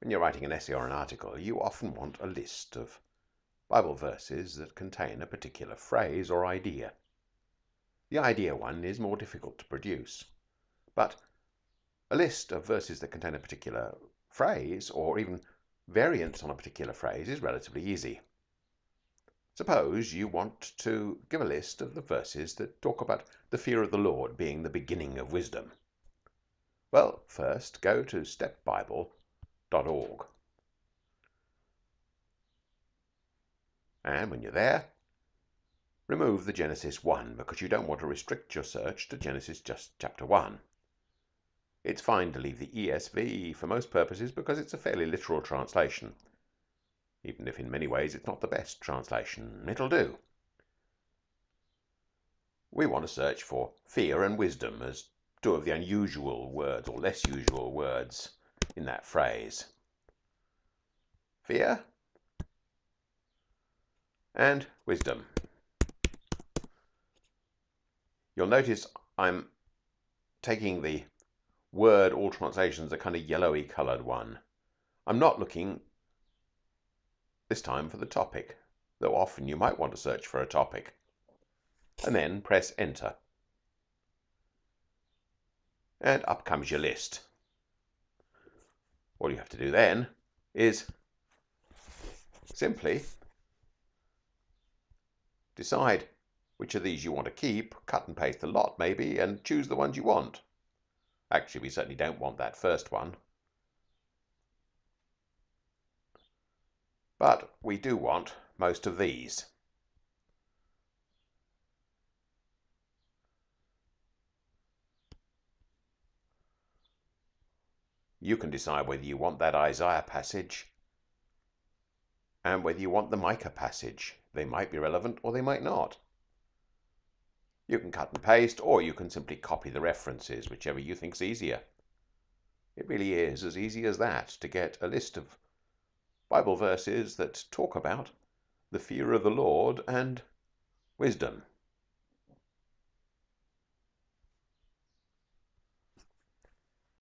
When you are writing an essay or an article you often want a list of Bible verses that contain a particular phrase or idea. The idea one is more difficult to produce, but a list of verses that contain a particular phrase, or even variants on a particular phrase, is relatively easy. Suppose you want to give a list of the verses that talk about the fear of the Lord being the beginning of wisdom. Well, first go to and when you're there, remove the Genesis 1 because you don't want to restrict your search to Genesis just chapter 1. It's fine to leave the ESV for most purposes because it's a fairly literal translation, even if in many ways it's not the best translation. It'll do. We want to search for fear and wisdom as two of the unusual words or less usual words in that phrase. Fear and wisdom. You'll notice I'm taking the word all translations a kind of yellowy coloured one. I'm not looking this time for the topic, though often you might want to search for a topic, and then press enter and up comes your list. All you have to do then is simply decide which of these you want to keep, cut and paste a lot maybe, and choose the ones you want. Actually, we certainly don't want that first one. But we do want most of these. You can decide whether you want that Isaiah passage and whether you want the Micah passage. They might be relevant or they might not. You can cut and paste or you can simply copy the references, whichever you think's easier. It really is as easy as that to get a list of Bible verses that talk about the fear of the Lord and wisdom.